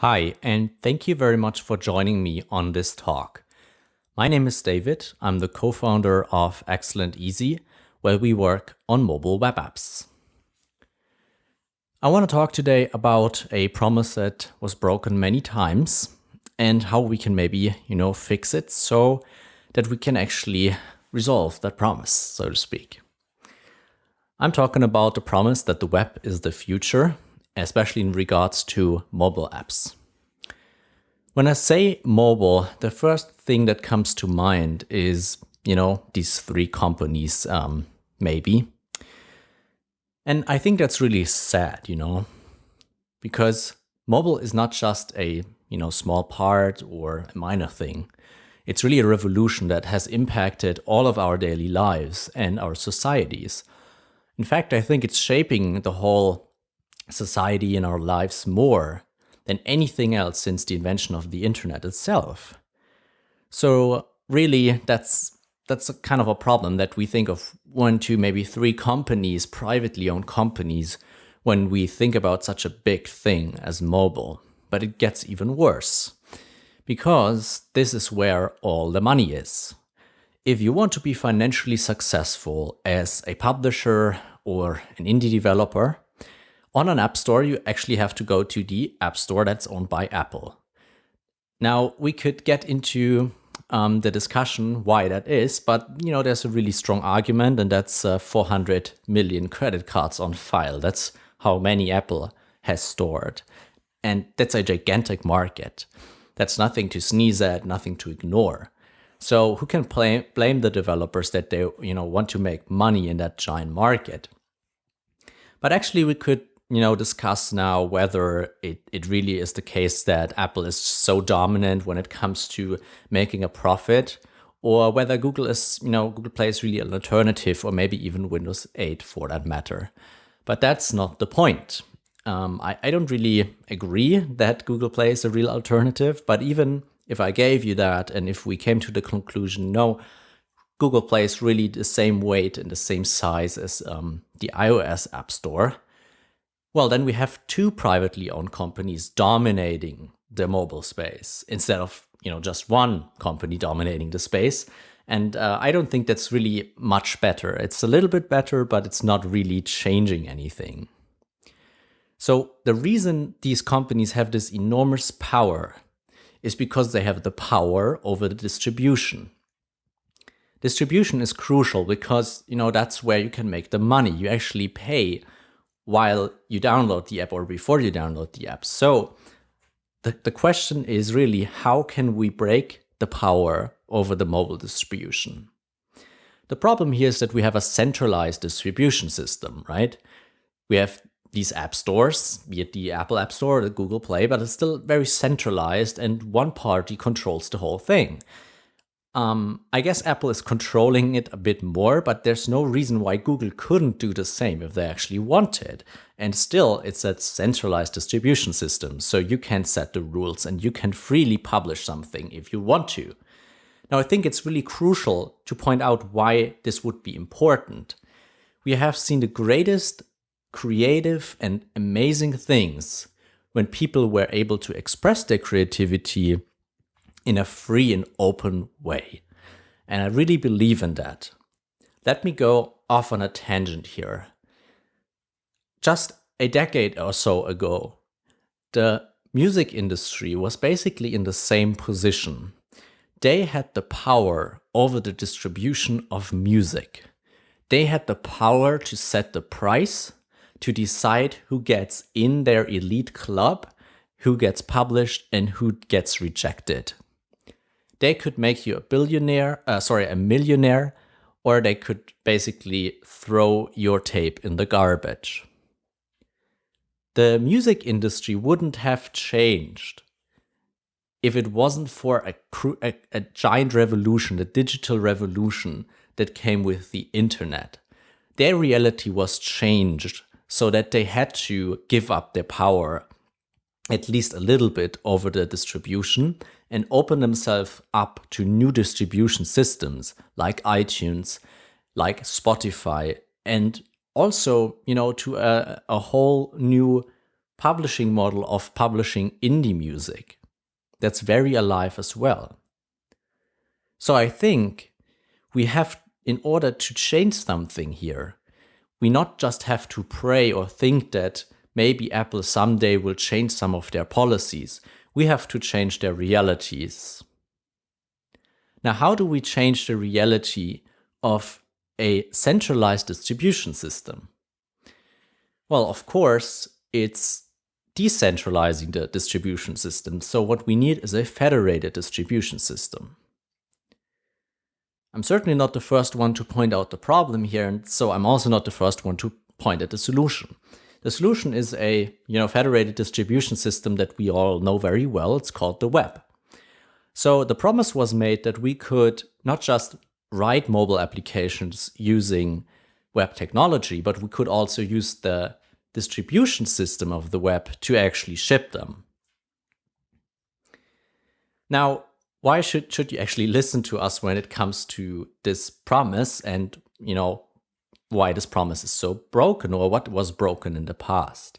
Hi, and thank you very much for joining me on this talk. My name is David. I'm the co-founder of Excellent Easy, where we work on mobile web apps. I want to talk today about a promise that was broken many times and how we can maybe, you know, fix it so that we can actually resolve that promise, so to speak. I'm talking about the promise that the web is the future especially in regards to mobile apps. When I say mobile, the first thing that comes to mind is, you know, these three companies, um, maybe. And I think that's really sad, you know, because mobile is not just a, you know, small part or a minor thing. It's really a revolution that has impacted all of our daily lives and our societies. In fact, I think it's shaping the whole society in our lives more than anything else since the invention of the internet itself. So really, that's that's a kind of a problem that we think of one, two, maybe three companies, privately owned companies, when we think about such a big thing as mobile. But it gets even worse because this is where all the money is. If you want to be financially successful as a publisher or an indie developer, on an app store, you actually have to go to the app store that's owned by Apple. Now, we could get into um, the discussion why that is, but you know, there's a really strong argument, and that's uh, 400 million credit cards on file. That's how many Apple has stored. And that's a gigantic market. That's nothing to sneeze at, nothing to ignore. So who can play, blame the developers that they you know want to make money in that giant market? But actually, we could you know, discuss now whether it, it really is the case that Apple is so dominant when it comes to making a profit or whether Google is, you know, Google Play is really an alternative or maybe even Windows 8 for that matter. But that's not the point. Um, I, I don't really agree that Google Play is a real alternative, but even if I gave you that and if we came to the conclusion, no, Google Play is really the same weight and the same size as um, the iOS App Store, well, then we have two privately owned companies dominating the mobile space instead of you know just one company dominating the space. And uh, I don't think that's really much better. It's a little bit better, but it's not really changing anything. So the reason these companies have this enormous power is because they have the power over the distribution. Distribution is crucial because, you know, that's where you can make the money. You actually pay while you download the app or before you download the app. So the, the question is really how can we break the power over the mobile distribution? The problem here is that we have a centralized distribution system, right? We have these app stores, be it the Apple App Store or the Google Play, but it's still very centralized and one party controls the whole thing. Um, I guess Apple is controlling it a bit more, but there's no reason why Google couldn't do the same if they actually wanted. And still, it's a centralized distribution system, so you can set the rules and you can freely publish something if you want to. Now, I think it's really crucial to point out why this would be important. We have seen the greatest creative and amazing things when people were able to express their creativity in a free and open way. And I really believe in that. Let me go off on a tangent here. Just a decade or so ago, the music industry was basically in the same position. They had the power over the distribution of music. They had the power to set the price, to decide who gets in their elite club, who gets published and who gets rejected they could make you a billionaire, uh, sorry, a millionaire, or they could basically throw your tape in the garbage. The music industry wouldn't have changed if it wasn't for a, a, a giant revolution, the digital revolution that came with the internet. Their reality was changed so that they had to give up their power at least a little bit over the distribution and open themselves up to new distribution systems like iTunes, like Spotify, and also, you know, to a, a whole new publishing model of publishing indie music. That's very alive as well. So I think we have, in order to change something here, we not just have to pray or think that maybe Apple someday will change some of their policies. We have to change their realities. Now, how do we change the reality of a centralized distribution system? Well, of course, it's decentralizing the distribution system. So what we need is a federated distribution system. I'm certainly not the first one to point out the problem here, and so I'm also not the first one to point at the solution. The solution is a you know federated distribution system that we all know very well. It's called the web. So the promise was made that we could not just write mobile applications using web technology, but we could also use the distribution system of the web to actually ship them. Now, why should, should you actually listen to us when it comes to this promise and, you know, why this promise is so broken or what was broken in the past?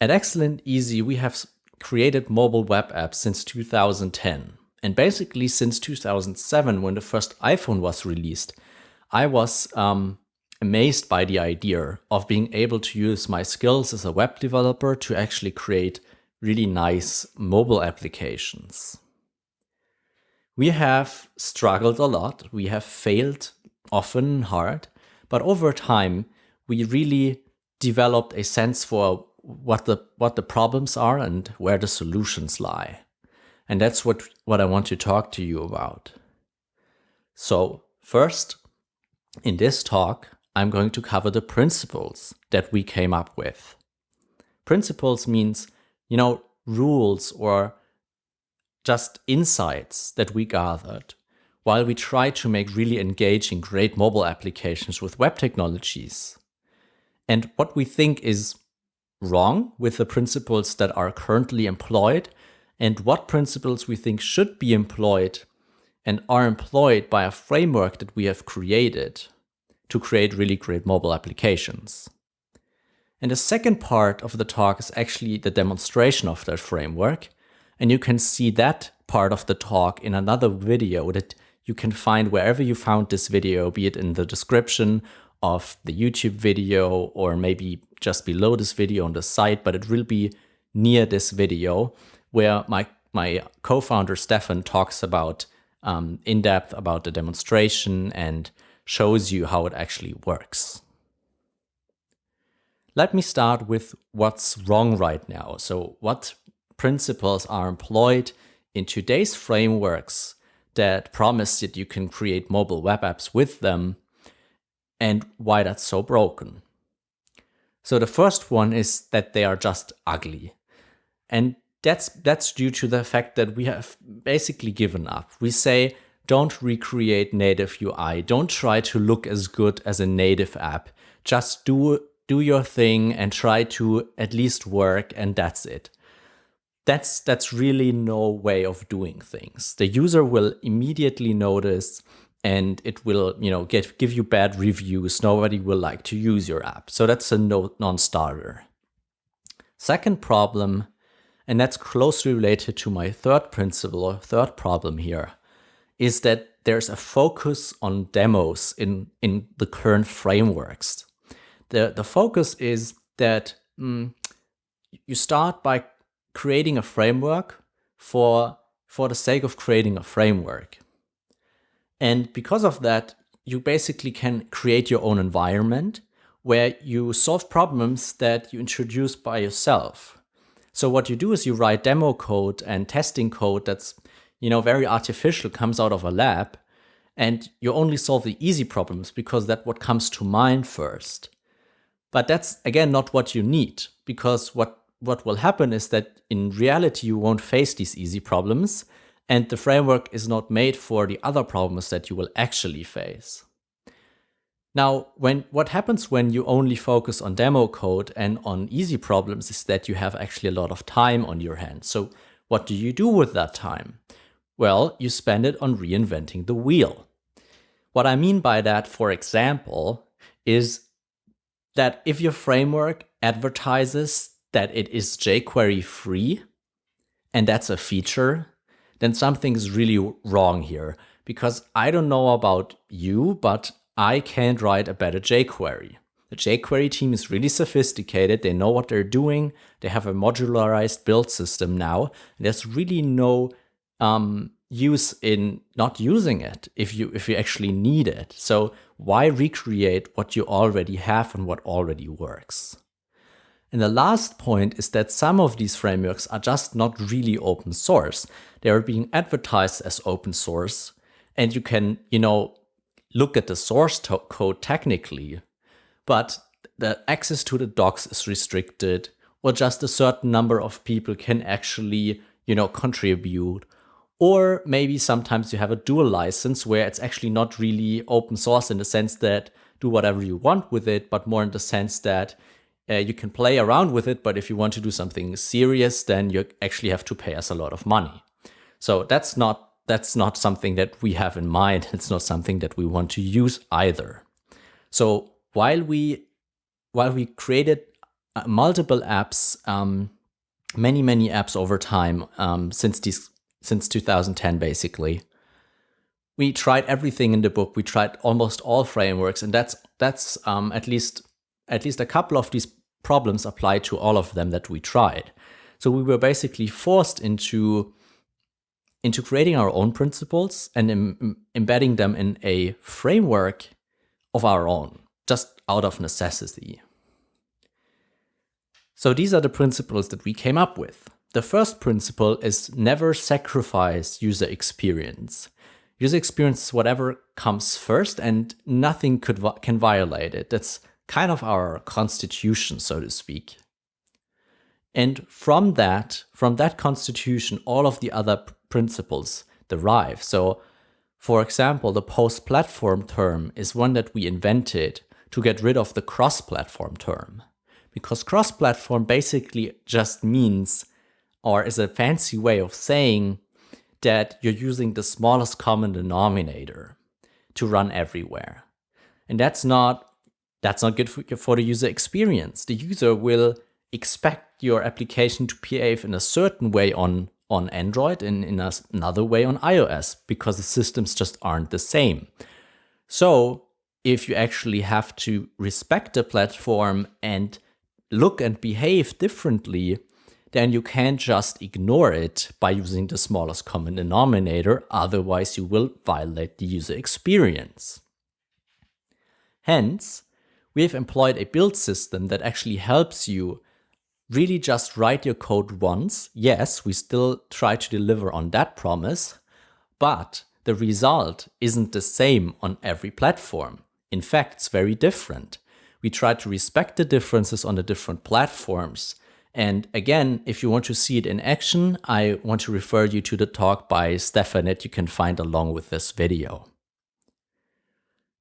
At Excellent Easy, we have created mobile web apps since 2010. And basically since 2007, when the first iPhone was released, I was um, amazed by the idea of being able to use my skills as a web developer to actually create really nice mobile applications. We have struggled a lot, we have failed often hard, but over time we really developed a sense for what the what the problems are and where the solutions lie. And that's what, what I want to talk to you about. So first, in this talk, I'm going to cover the principles that we came up with. Principles means, you know, rules or just insights that we gathered while we try to make really engaging great mobile applications with web technologies. And what we think is wrong with the principles that are currently employed and what principles we think should be employed and are employed by a framework that we have created to create really great mobile applications. And the second part of the talk is actually the demonstration of that framework. And you can see that part of the talk in another video that you can find wherever you found this video, be it in the description of the YouTube video or maybe just below this video on the site, but it will be near this video where my, my co-founder Stefan talks about um, in depth about the demonstration and shows you how it actually works. Let me start with what's wrong right now. So what principles are employed in today's frameworks that promise that you can create mobile web apps with them and why that's so broken. So the first one is that they are just ugly. And that's that's due to the fact that we have basically given up. We say don't recreate native UI. Don't try to look as good as a native app. Just do, do your thing and try to at least work and that's it. That's, that's really no way of doing things. The user will immediately notice and it will, you know, get, give you bad reviews. Nobody will like to use your app. So that's a no, non-starter. Second problem, and that's closely related to my third principle or third problem here, is that there's a focus on demos in, in the current frameworks. The, the focus is that mm, you start by creating a framework for, for the sake of creating a framework. And because of that, you basically can create your own environment where you solve problems that you introduce by yourself. So what you do is you write demo code and testing code that's you know, very artificial comes out of a lab and you only solve the easy problems because that's what comes to mind first. But that's again not what you need because what, what will happen is that in reality you won't face these easy problems and the framework is not made for the other problems that you will actually face. Now, when what happens when you only focus on demo code and on easy problems is that you have actually a lot of time on your hands. So what do you do with that time? Well, you spend it on reinventing the wheel. What I mean by that, for example, is that if your framework advertises that it is jQuery free, and that's a feature, then something is really wrong here. Because I don't know about you, but I can't write a better jQuery. The jQuery team is really sophisticated. They know what they're doing. They have a modularized build system now. There's really no um, use in not using it if you if you actually need it. So why recreate what you already have and what already works? And the last point is that some of these frameworks are just not really open source. They are being advertised as open source and you can, you know, look at the source code technically, but the access to the docs is restricted or just a certain number of people can actually, you know, contribute. Or maybe sometimes you have a dual license where it's actually not really open source in the sense that do whatever you want with it, but more in the sense that uh, you can play around with it, but if you want to do something serious, then you actually have to pay us a lot of money. So that's not that's not something that we have in mind. It's not something that we want to use either. So while we while we created uh, multiple apps, um, many many apps over time um, since these since 2010 basically, we tried everything in the book. We tried almost all frameworks, and that's that's um, at least at least a couple of these problems apply to all of them that we tried. So we were basically forced into, into creating our own principles and Im embedding them in a framework of our own, just out of necessity. So these are the principles that we came up with. The first principle is never sacrifice user experience. User experience is whatever comes first and nothing could can violate it. That's kind of our constitution, so to speak. And from that, from that constitution, all of the other principles derive. So for example, the post-platform term is one that we invented to get rid of the cross-platform term. Because cross-platform basically just means, or is a fancy way of saying that you're using the smallest common denominator to run everywhere. And that's not that's not good for, for the user experience. The user will expect your application to behave in a certain way on, on Android and in a, another way on iOS because the systems just aren't the same. So if you actually have to respect the platform and look and behave differently, then you can't just ignore it by using the smallest common denominator, otherwise you will violate the user experience. Hence, we have employed a build system that actually helps you really just write your code once. Yes, we still try to deliver on that promise, but the result isn't the same on every platform. In fact, it's very different. We try to respect the differences on the different platforms. And again, if you want to see it in action, I want to refer you to the talk by Stefan that you can find along with this video.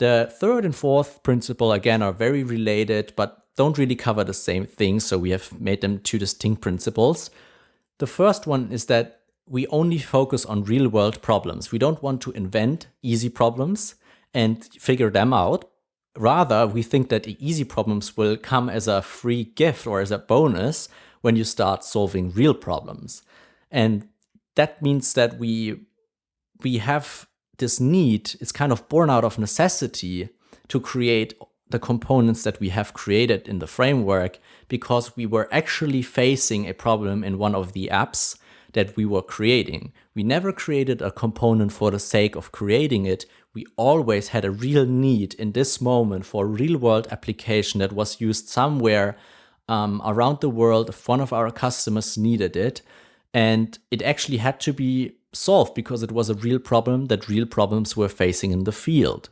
The third and fourth principle, again, are very related, but don't really cover the same thing, so we have made them two distinct principles. The first one is that we only focus on real-world problems. We don't want to invent easy problems and figure them out. Rather, we think that the easy problems will come as a free gift or as a bonus when you start solving real problems. And that means that we we have this need is kind of born out of necessity to create the components that we have created in the framework because we were actually facing a problem in one of the apps that we were creating. We never created a component for the sake of creating it. We always had a real need in this moment for a real world application that was used somewhere um, around the world if one of our customers needed it. And it actually had to be solved because it was a real problem that real problems were facing in the field.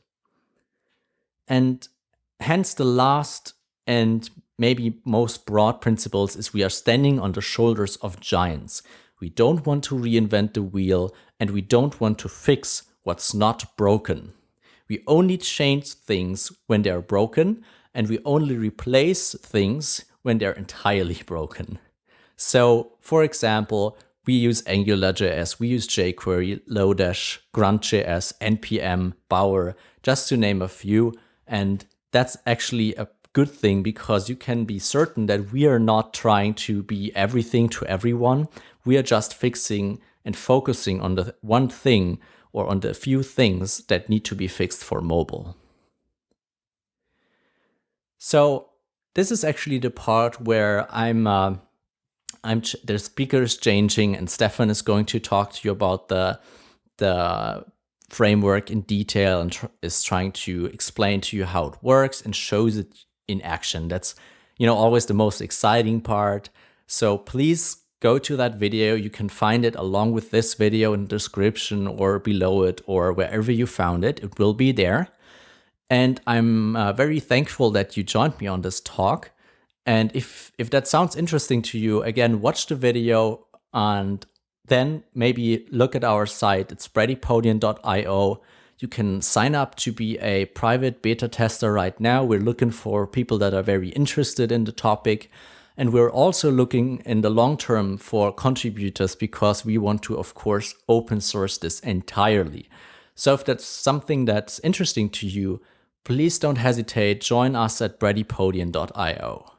And hence the last and maybe most broad principles is we are standing on the shoulders of giants. We don't want to reinvent the wheel and we don't want to fix what's not broken. We only change things when they're broken and we only replace things when they're entirely broken. So, for example, we use AngularJS, we use jQuery, Lodash, Grunt.js, NPM, Bower, just to name a few. And that's actually a good thing because you can be certain that we are not trying to be everything to everyone. We are just fixing and focusing on the one thing or on the few things that need to be fixed for mobile. So this is actually the part where I'm uh, I'm the speaker is changing and Stefan is going to talk to you about the the framework in detail and tr is trying to explain to you how it works and shows it in action. That's you know always the most exciting part. So please go to that video. You can find it along with this video in the description or below it or wherever you found it. It will be there. And I'm uh, very thankful that you joined me on this talk. And if, if that sounds interesting to you, again, watch the video and then maybe look at our site. It's breadypodium.io. You can sign up to be a private beta tester right now. We're looking for people that are very interested in the topic. And we're also looking in the long term for contributors because we want to, of course, open source this entirely. So if that's something that's interesting to you, please don't hesitate, join us at breadypodium.io.